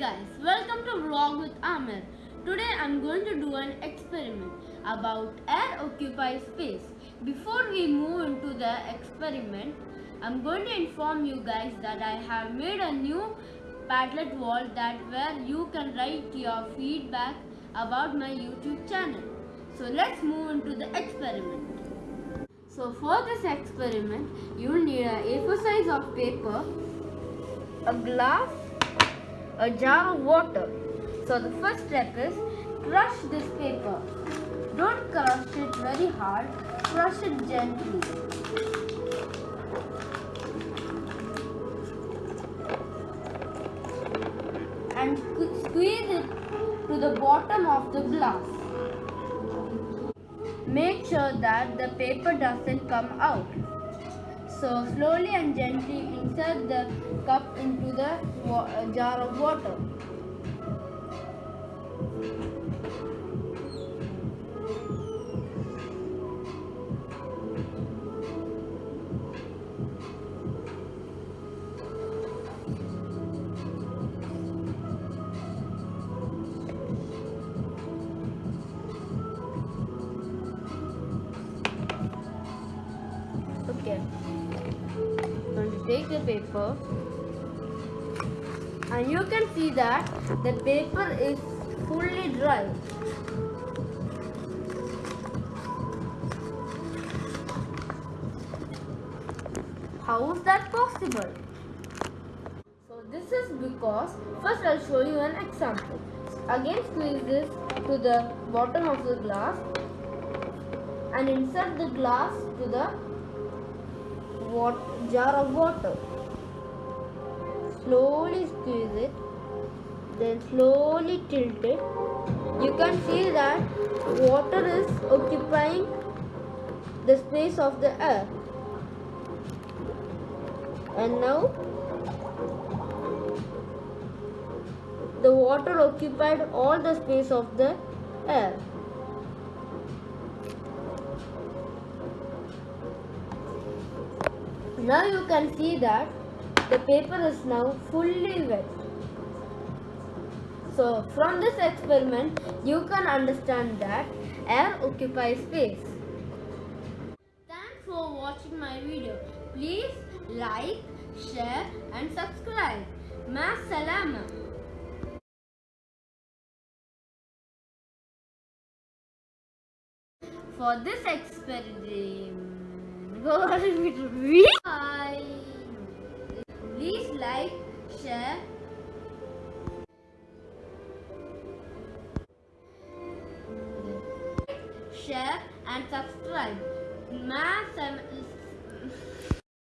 guys, welcome to Vlog with Amir. Today I'm going to do an experiment about air occupies space. Before we move into the experiment, I'm going to inform you guys that I have made a new Padlet wall that where you can write your feedback about my YouTube channel. So let's move into the experiment. So for this experiment, you will need a A4 size of paper, a glass, a jar of water. So the first step is crush this paper. Don't crush it very hard, crush it gently. And squeeze it to the bottom of the glass. Make sure that the paper doesn't come out. So slowly and gently insert the cup into the uh, jar of water. Okay. Take the paper and you can see that the paper is fully dry. How is that possible? So this is because first I'll show you an example. Again squeeze this to the bottom of the glass and insert the glass to the jar of water. Slowly squeeze it, then slowly tilt it. You can see that water is occupying the space of the air. And now the water occupied all the space of the air. Now you can see that the paper is now fully wet. So from this experiment you can understand that air occupies space. Thanks for watching my video. Please like, share and subscribe. Ma salama. For this experiment, bye. Please like, share. Share and subscribe.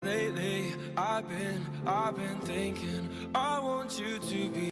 Lately, I've been, I've been thinking, I want you to be.